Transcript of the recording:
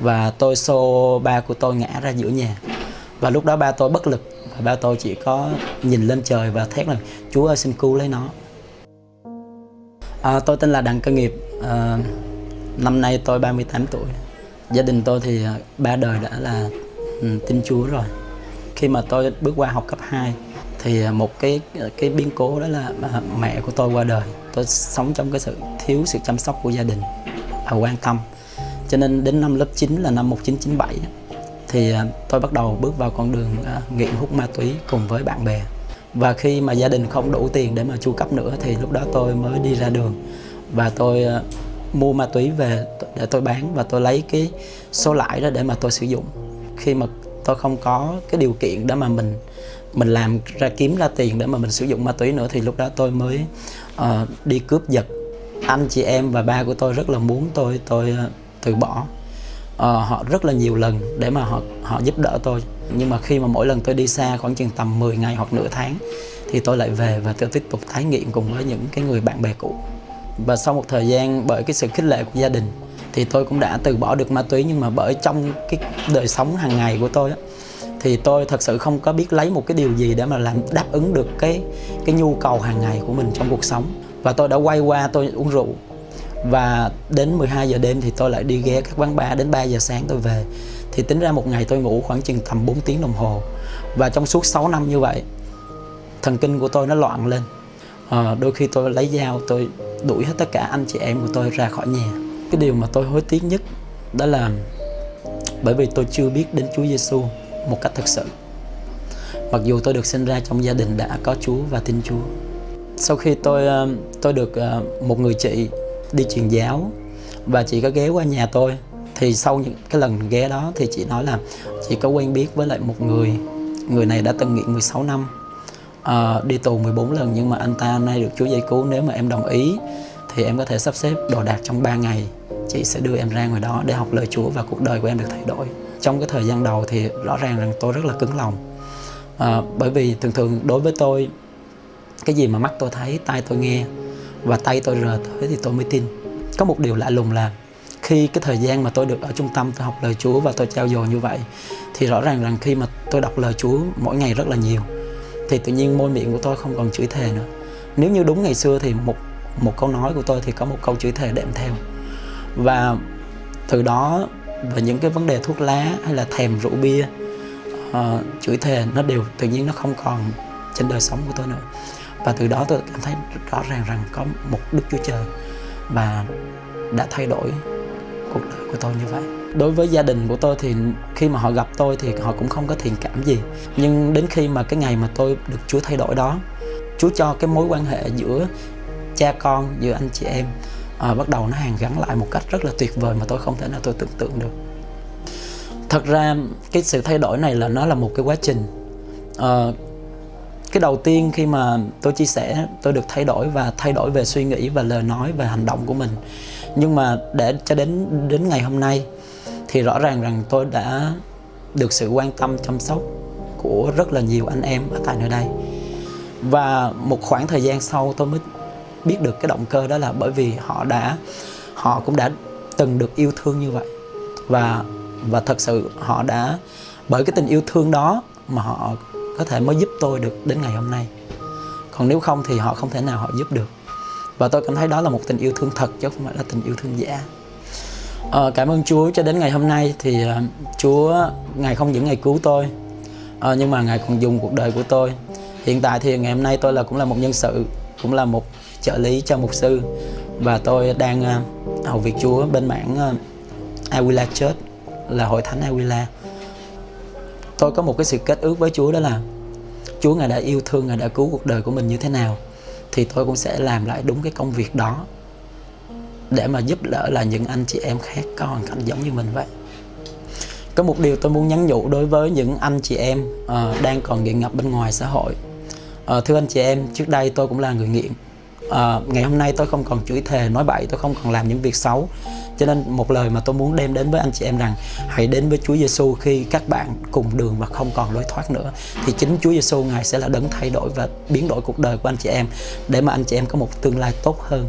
và tôi xô ba của tôi ngã ra giữa nhà. Và lúc đó ba tôi bất lực. Và ba tôi chỉ có nhìn lên trời và thét là Chúa ơi xin cứu lấy nó. À, tôi tên là Đặng Cơ Nghiệp. À, năm nay tôi 38 tuổi. Gia đình tôi thì à, ba đời đã là ừ, tin Chúa rồi. Khi mà tôi bước qua học cấp 2 thì à, một cái à, cái biến cố đó là mẹ của tôi qua đời. Tôi sống trong cái sự thiếu sự chăm sóc của gia đình và quan tâm cho nên đến năm lớp 9 là năm 1997 thì à, tôi bắt đầu bước vào con đường à, nghiện hút ma túy cùng với bạn bè. Và khi mà gia đình không đủ tiền để mà chu cấp nữa thì lúc đó tôi mới đi ra đường. Và tôi à, mua ma túy về để tôi bán và tôi lấy cái số lãi đó để mà tôi sử dụng. Khi mà tôi không có cái điều kiện để mà mình mình làm ra kiếm ra tiền để mà mình sử dụng ma túy nữa thì lúc đó tôi mới uh, đi cướp giật. Anh chị em và ba của tôi rất là muốn tôi tôi từ bỏ. Uh, họ rất là nhiều lần để mà họ họ giúp đỡ tôi. Nhưng mà khi mà mỗi lần tôi đi xa khoảng chừng tầm 10 ngày hoặc nửa tháng thì tôi lại về và tôi tiếp tục tái nghiện cùng với những cái người bạn bè cũ. Và sau một thời gian bởi cái sự khích lệ của gia đình thì tôi cũng đã từ bỏ được ma túy. Nhưng mà bởi trong cái đời sống hàng ngày của tôi á, thì tôi thật sự không có biết lấy một cái điều gì để mà làm đáp ứng được cái cái nhu cầu hàng ngày của mình trong cuộc sống. Và tôi đã quay qua tôi uống rượu và đến 12 giờ đêm thì tôi lại đi ghé các quán bar. Đến 3 giờ sáng tôi về. Thì tính ra một ngày tôi ngủ khoảng chừng tầm 4 tiếng đồng hồ. Và trong suốt 6 năm như vậy thần kinh của tôi nó loạn lên. À, đôi khi tôi lấy dao tôi đuổi hết tất cả anh chị em của tôi ra khỏi nhà. Cái điều mà tôi hối tiếc nhất đó là bởi vì tôi chưa biết đến Chúa Giêsu một cách thực sự. Mặc dù tôi được sinh ra trong gia đình đã có Chúa và tin Chúa. Sau khi tôi ờ, tôi được ờ, một người chị đi truyền giáo. Và chị có ghé qua nhà tôi. Thì sau những cái lần ghé đó thì chị nói là chị có quen biết với lại một người. Người này đã từng nghiện 16 năm. Uh, đi tù 14 lần nhưng mà anh ta nay được Chúa giải cứu. Nếu mà em đồng ý thì em có thể sắp xếp đồ đạc trong 3 ngày. Chị sẽ đưa em ra ngoài đó để học lời Chúa và cuộc đời của em được thay đổi. Trong cái thời gian đầu thì rõ ràng rằng tôi rất là cứng lòng. À, bởi vì thường thường đối với tôi cái gì mà mắt tôi thấy tai tôi nghe và tay tôi rờ tới thì tôi mới tin. Có một điều lạ lùng là khi cái thời gian mà tôi được ở trung tâm tôi học lời Chúa và tôi trao dồi như vậy thì rõ ràng rằng khi mà tôi đọc lời Chúa mỗi ngày rất là nhiều thì tự nhiên môi miệng của tôi không còn chửi thề nữa. Nếu như đúng ngày xưa thì một một câu nói của tôi thì có một câu chửi thề đệm theo. Và từ đó và những cái vấn đề thuốc lá hay là thèm rượu bia uh, chửi thề nó đều tự nhiên nó không còn trên đời sống của tôi nữa và từ đó tôi cảm thấy rõ ràng rằng có một đức chúa trời và đã thay đổi cuộc đời của tôi như vậy. Đối với gia đình của tôi thì khi mà họ gặp tôi thì họ cũng không có thiện cảm gì. Nhưng đến khi mà cái ngày mà tôi được chúa thay đổi đó chúa cho cái mối quan hệ giữa cha con giữa anh chị em à, bắt đầu nó hàn gắn lại một cách rất là tuyệt vời mà tôi không thể nào tôi tưởng tượng được. Thật ra cái sự thay đổi này là nó là một cái quá trình à, cái đầu tiên khi mà tôi chia sẻ, tôi được thay đổi và thay đổi về suy nghĩ và lời nói và hành động của mình. Nhưng mà để cho đến đến ngày hôm nay thì rõ ràng rằng tôi đã được sự quan tâm, chăm sóc của rất là nhiều anh em ở tại nơi đây. Và một khoảng thời gian sau tôi mới biết được cái động cơ đó là bởi vì họ đã, họ cũng đã từng được yêu thương như vậy. Và và thật sự họ đã, bởi cái tình yêu thương đó mà họ có thể mới giúp tôi được đến ngày hôm nay. Còn nếu không thì họ không thể nào họ giúp được. Và tôi cảm thấy đó là một tình yêu thương thật chứ không phải là tình yêu thương giả. À, cảm ơn Chúa cho đến ngày hôm nay thì uh, Chúa ngài không những ngày cứu tôi uh, nhưng mà ngài còn dùng cuộc đời của tôi. Hiện tại thì ngày hôm nay tôi là cũng là một nhân sự cũng là một trợ lý cho mục sư và tôi đang uh, hầu việc Chúa bên mảng uh, Awila Church là hội thánh Awila tôi có một cái sự kết ước với Chúa đó là Chúa ngài đã yêu thương ngài đã cứu cuộc đời của mình như thế nào thì tôi cũng sẽ làm lại đúng cái công việc đó để mà giúp đỡ là những anh chị em khác có hoàn cảnh giống như mình vậy. Có một điều tôi muốn nhắn nhủ đối với những anh chị em uh, đang còn nghiện ngập bên ngoài xã hội. Uh, thưa anh chị em trước đây tôi cũng là người nghiện uh, ngày hôm nay tôi không còn chửi thề nói bậy tôi không còn làm những việc xấu. Cho nên một lời mà tôi muốn đem đến với anh chị em rằng hãy đến với Chúa Giêsu khi các bạn cùng đường và không còn lối thoát nữa. Thì chính Chúa Giêsu ngài sẽ là đấng thay đổi và biến đổi cuộc đời của anh chị em để mà anh chị em có một tương lai tốt hơn.